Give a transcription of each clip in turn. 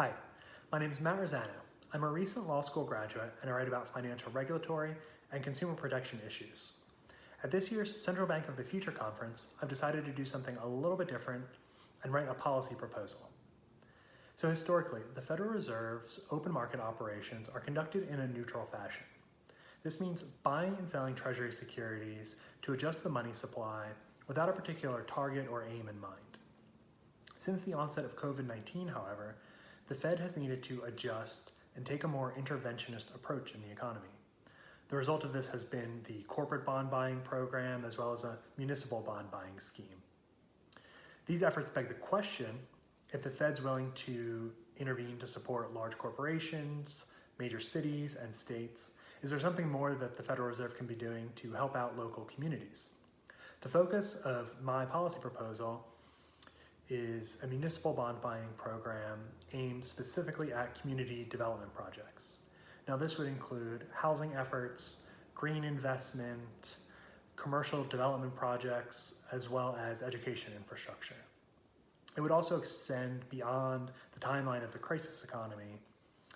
Hi, my name is Matt Rosano. I'm a recent law school graduate and I write about financial regulatory and consumer protection issues. At this year's Central Bank of the Future conference, I've decided to do something a little bit different and write a policy proposal. So historically, the Federal Reserve's open market operations are conducted in a neutral fashion. This means buying and selling treasury securities to adjust the money supply without a particular target or aim in mind. Since the onset of COVID-19, however, the Fed has needed to adjust and take a more interventionist approach in the economy. The result of this has been the corporate bond buying program as well as a municipal bond buying scheme. These efforts beg the question if the Fed's willing to intervene to support large corporations, major cities, and states, is there something more that the Federal Reserve can be doing to help out local communities? The focus of my policy proposal is a municipal bond buying program aimed specifically at community development projects. Now this would include housing efforts, green investment, commercial development projects, as well as education infrastructure. It would also extend beyond the timeline of the crisis economy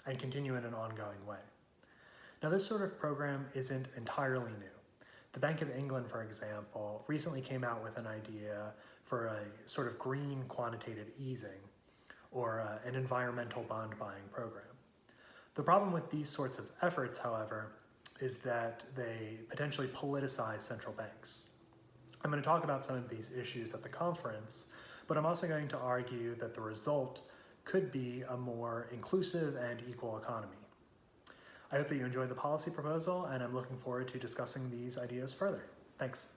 and continue in an ongoing way. Now this sort of program isn't entirely new. The Bank of England, for example, recently came out with an idea for a sort of green quantitative easing or uh, an environmental bond buying program. The problem with these sorts of efforts, however, is that they potentially politicize central banks. I'm going to talk about some of these issues at the conference, but I'm also going to argue that the result could be a more inclusive and equal economy. I hope that you enjoyed the policy proposal and I'm looking forward to discussing these ideas further. Thanks.